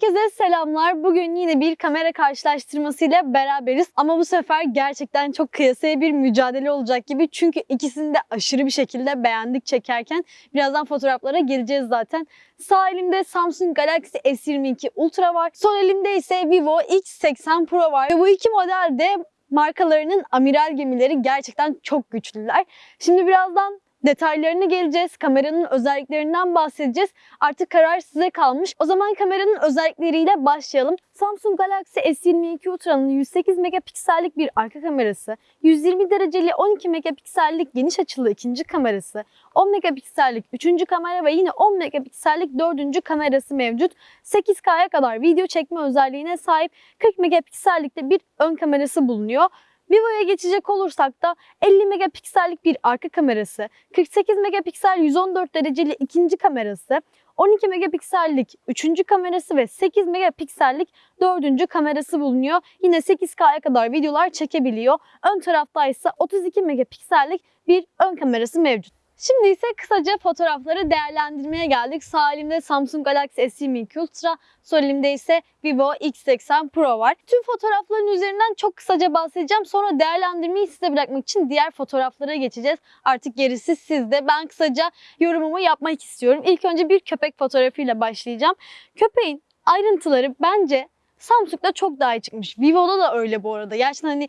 Herkese selamlar. Bugün yine bir kamera karşılaştırmasıyla beraberiz. Ama bu sefer gerçekten çok kıyasaya bir mücadele olacak gibi. Çünkü ikisini de aşırı bir şekilde beğendik çekerken. Birazdan fotoğraflara geleceğiz zaten. Sağ elimde Samsung Galaxy S22 Ultra var. Sol elimde ise Vivo X80 Pro var. Ve bu iki model de markalarının amiral gemileri gerçekten çok güçlüler. Şimdi birazdan detaylarına geleceğiz. Kameranın özelliklerinden bahsedeceğiz. Artık karar size kalmış. O zaman kameranın özellikleriyle başlayalım. Samsung Galaxy S22 Ultra'nın 108 megapiksellik bir arka kamerası, 120 dereceli 12 megapiksellik geniş açılı ikinci kamerası, 10 megapiksellik üçüncü kamera ve yine 10 megapiksellik dördüncü kamerası mevcut. 8K'ya kadar video çekme özelliğine sahip 40 megapiksellikte bir ön kamerası bulunuyor. Vivo'ya geçecek olursak da 50 megapiksellik bir arka kamerası, 48 megapiksel 114 dereceli ikinci kamerası, 12 megapiksellik üçüncü kamerası ve 8 megapiksellik dördüncü kamerası bulunuyor. Yine 8K'ya kadar videolar çekebiliyor. Ön tarafta ise 32 megapiksellik bir ön kamerası mevcut. Şimdi ise kısaca fotoğrafları değerlendirmeye geldik. Sağ elimde Samsung Galaxy S22 Ultra, sol elimde ise Vivo X80 Pro var. Tüm fotoğrafların üzerinden çok kısaca bahsedeceğim. Sonra değerlendirmeyi size bırakmak için diğer fotoğraflara geçeceğiz. Artık gerisi sizde. Ben kısaca yorumumu yapmak istiyorum. İlk önce bir köpek fotoğrafıyla başlayacağım. Köpeğin ayrıntıları bence Samsung'da çok daha iyi çıkmış. Vivo'da da öyle bu arada. Gerçekten hani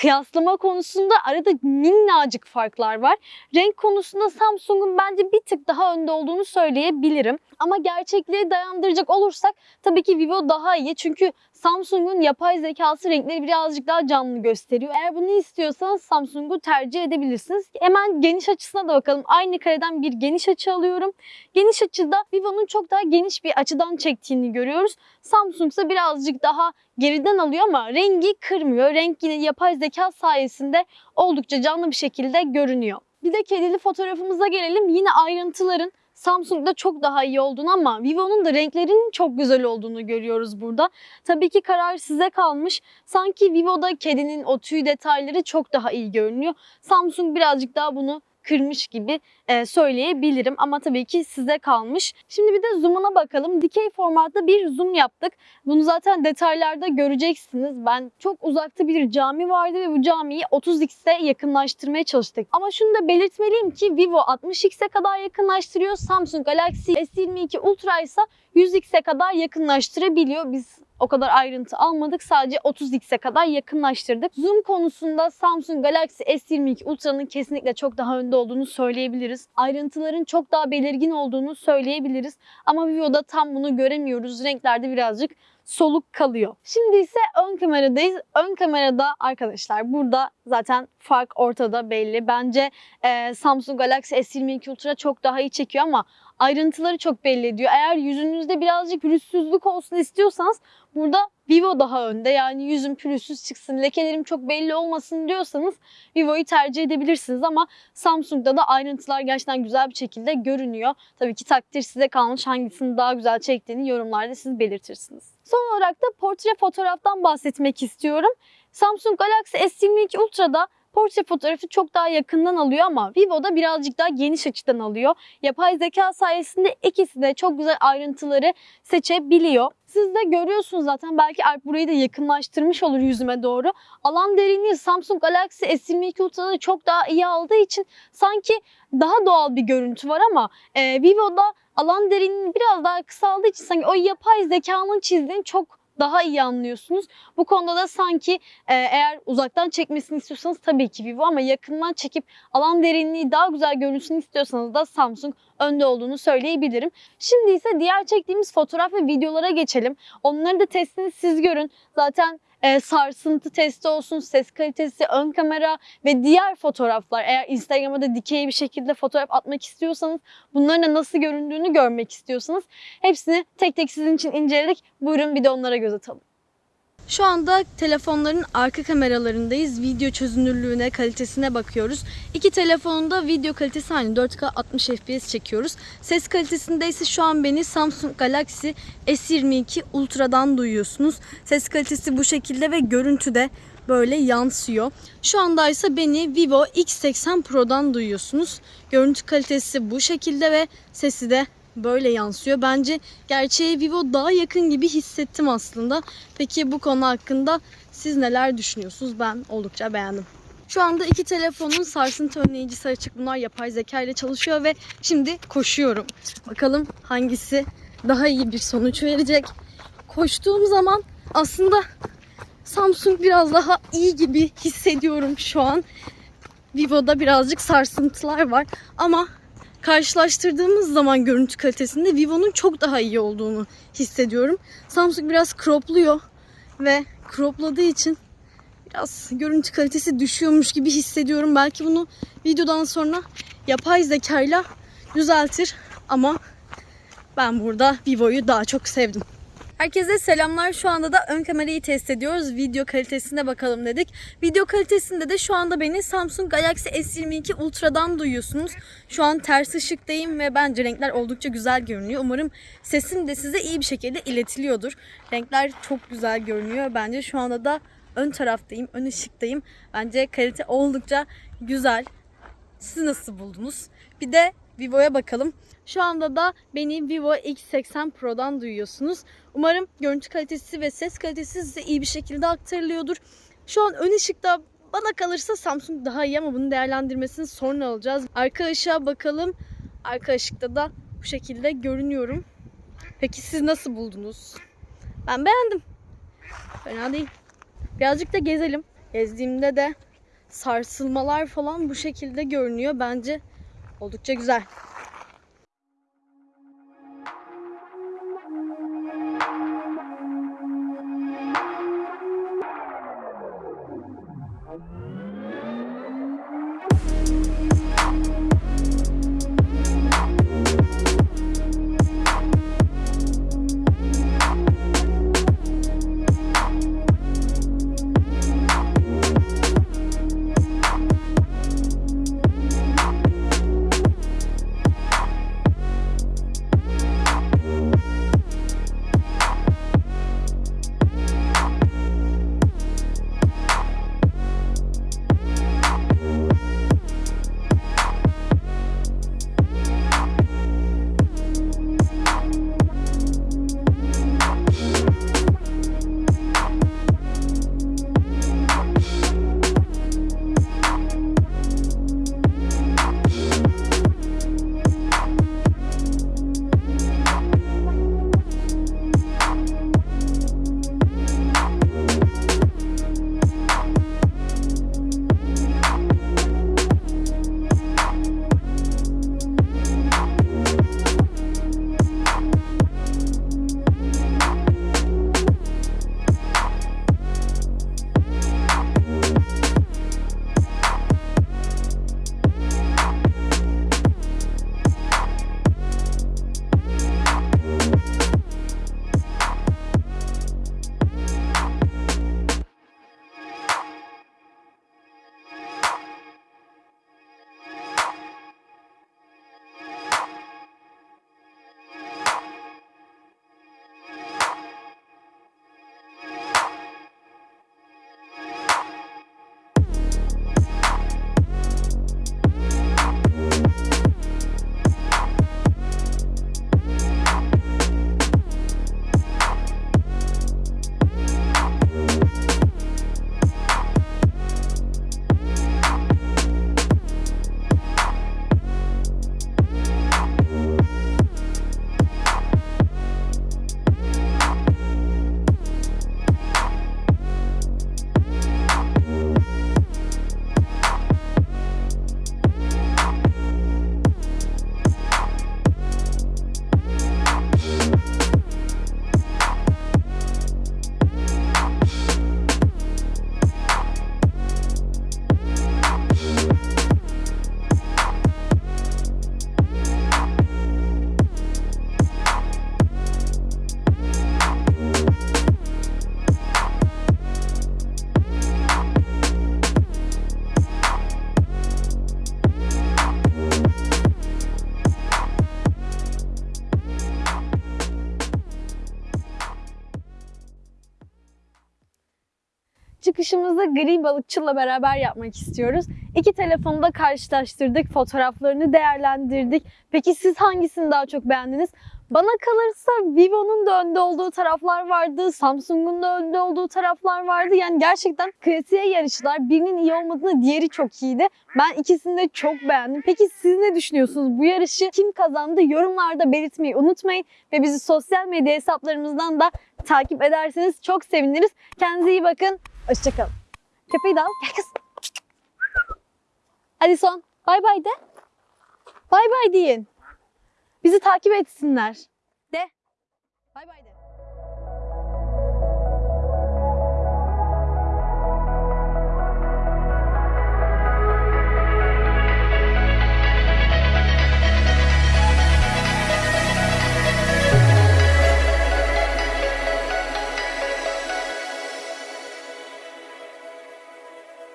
kıyaslama konusunda arada minnacık farklar var. Renk konusunda Samsung'un bence bir tık daha önde olduğunu söyleyebilirim. Ama gerçekliğe dayandıracak olursak tabii ki Vivo daha iyi. Çünkü Samsung'un yapay zekası renkleri birazcık daha canlı gösteriyor. Eğer bunu istiyorsanız Samsung'u tercih edebilirsiniz. Hemen geniş açısına da bakalım. Aynı kareden bir geniş açı alıyorum. Geniş açıda Vivo'nun çok daha geniş bir açıdan çektiğini görüyoruz. Samsung ise birazcık daha geriden alıyor ama rengi kırmıyor. Renk yine yapay zeka sayesinde oldukça canlı bir şekilde görünüyor. Bir de kedili fotoğrafımıza gelelim. Yine ayrıntıların Samsung'da çok daha iyi olduğunu ama Vivo'nun da renklerinin çok güzel olduğunu görüyoruz burada. Tabii ki karar size kalmış. Sanki Vivo'da kedinin o tüy detayları çok daha iyi görünüyor. Samsung birazcık daha bunu kırmış gibi e, söyleyebilirim ama tabii ki size kalmış. Şimdi bir de zoom'una bakalım. Dikey formatta bir zoom yaptık. Bunu zaten detaylarda göreceksiniz. Ben çok uzakta bir cami vardı ve bu camiyi 30x'e yakınlaştırmaya çalıştık. Ama şunu da belirtmeliyim ki Vivo 60x'e kadar yakınlaştırıyor. Samsung Galaxy S22 Ultra ise 100x'e kadar yakınlaştırabiliyor. Biz o kadar ayrıntı almadık. Sadece 30x'e kadar yakınlaştırdık. Zoom konusunda Samsung Galaxy S22 Ultra'nın kesinlikle çok daha önde olduğunu söyleyebiliriz. Ayrıntıların çok daha belirgin olduğunu söyleyebiliriz. Ama Vivo'da tam bunu göremiyoruz. Renklerde birazcık soluk kalıyor. Şimdi ise ön kameradayız. Ön kamerada arkadaşlar burada zaten fark ortada belli. Bence e, Samsung Galaxy S22 Ultra çok daha iyi çekiyor ama ayrıntıları çok belli ediyor. Eğer yüzünüzde birazcık pürüzsüzlük olsun istiyorsanız burada Vivo daha önde. Yani yüzüm pürüzsüz çıksın, lekelerim çok belli olmasın diyorsanız Vivo'yu tercih edebilirsiniz ama Samsung'da da ayrıntılar gerçekten güzel bir şekilde görünüyor. Tabii ki takdir size kalmış hangisini daha güzel çektiğini yorumlarda siz belirtirsiniz. Son olarak da portre fotoğraftan bahsetmek istiyorum. Samsung Galaxy S22 Ultra'da portre fotoğrafı çok daha yakından alıyor ama Vivo'da birazcık daha geniş açıdan alıyor. Yapay zeka sayesinde ikisi de çok güzel ayrıntıları seçebiliyor. Siz de görüyorsunuz zaten belki Alp burayı da yakınlaştırmış olur yüzüme doğru. Alan derinliği Samsung Galaxy S22 Ultra'da çok daha iyi aldığı için sanki daha doğal bir görüntü var ama e, Vivo'da alan derinliği biraz daha kısaldığı için sanki o yapay zekanın çizdiğini çok daha iyi anlıyorsunuz. Bu konuda da sanki e, eğer uzaktan çekmesini istiyorsanız tabii ki Vivo ama yakından çekip alan derinliği daha güzel görünsün istiyorsanız da Samsung önde olduğunu söyleyebilirim. Şimdi ise diğer çektiğimiz fotoğraf ve videolara geçelim. Onları da testini siz görün. Zaten e, sarsıntı testi olsun, ses kalitesi, ön kamera ve diğer fotoğraflar. Eğer Instagram'a da dikey bir şekilde fotoğraf atmak istiyorsanız, bunların da nasıl göründüğünü görmek istiyorsanız hepsini tek tek sizin için inceledik. Buyurun bir de onlara göz atalım. Şu anda telefonların arka kameralarındayız. Video çözünürlüğüne, kalitesine bakıyoruz. İki telefonun da video kalitesi aynı. 4K 60 FPS çekiyoruz. Ses kalitesinde ise şu an beni Samsung Galaxy S22 Ultra'dan duyuyorsunuz. Ses kalitesi bu şekilde ve görüntü de böyle yansıyor. Şu anda ise beni Vivo X80 Pro'dan duyuyorsunuz. Görüntü kalitesi bu şekilde ve sesi de böyle yansıyor. Bence gerçeğe Vivo daha yakın gibi hissettim aslında. Peki bu konu hakkında siz neler düşünüyorsunuz? Ben oldukça beğendim. Şu anda iki telefonun sarsıntı önleyicisi açık. Bunlar yapay zeka ile çalışıyor ve şimdi koşuyorum. Bakalım hangisi daha iyi bir sonuç verecek. Koştuğum zaman aslında Samsung biraz daha iyi gibi hissediyorum şu an. Vivo'da birazcık sarsıntılar var ama karşılaştırdığımız zaman görüntü kalitesinde Vivo'nun çok daha iyi olduğunu hissediyorum. Samsung biraz cropluyor ve cropladığı için biraz görüntü kalitesi düşüyormuş gibi hissediyorum. Belki bunu videodan sonra yapay zekayla düzeltir ama ben burada Vivo'yu daha çok sevdim. Herkese selamlar. Şu anda da ön kamerayı test ediyoruz. Video kalitesine bakalım dedik. Video kalitesinde de şu anda beni Samsung Galaxy S22 Ultra'dan duyuyorsunuz. Şu an ters ışıktayım ve bence renkler oldukça güzel görünüyor. Umarım sesim de size iyi bir şekilde iletiliyordur. Renkler çok güzel görünüyor. Bence şu anda da ön taraftayım, ön ışıktayım. Bence kalite oldukça güzel. Siz nasıl buldunuz? Bir de Vivo'ya bakalım. Şu anda da beni Vivo X80 Pro'dan duyuyorsunuz. Umarım görüntü kalitesi ve ses kalitesi size iyi bir şekilde aktarılıyordur. Şu an ön ışıkta bana kalırsa Samsung daha iyi ama bunun değerlendirmesini sonra alacağız. Arka ışığa bakalım. Arka ışıkta da bu şekilde görünüyorum. Peki siz nasıl buldunuz? Ben beğendim. Fena değil. Birazcık da gezelim. Gezdiğimde de sarsılmalar falan bu şekilde görünüyor. Bence oldukça güzel. Çıkışımızı gri balıkçıla beraber yapmak istiyoruz. İki telefonu da karşılaştırdık, fotoğraflarını değerlendirdik. Peki siz hangisini daha çok beğendiniz? Bana kalırsa Vivo'nun da önde olduğu taraflar vardı, Samsung'un da önde olduğu taraflar vardı. Yani gerçekten klasiğe yarıştılar. Birinin iyi olmadığını diğeri çok iyiydi. Ben ikisini de çok beğendim. Peki siz ne düşünüyorsunuz? Bu yarışı kim kazandı? Yorumlarda belirtmeyi unutmayın. Ve bizi sosyal medya hesaplarımızdan da takip ederseniz çok seviniriz. Kendinize iyi bakın. Hoşçakalın. Köpeği de al. Gel kız. Hadi son. Bay bay de. Bay bay deyin. Bizi takip etsinler. De. Bay bay de.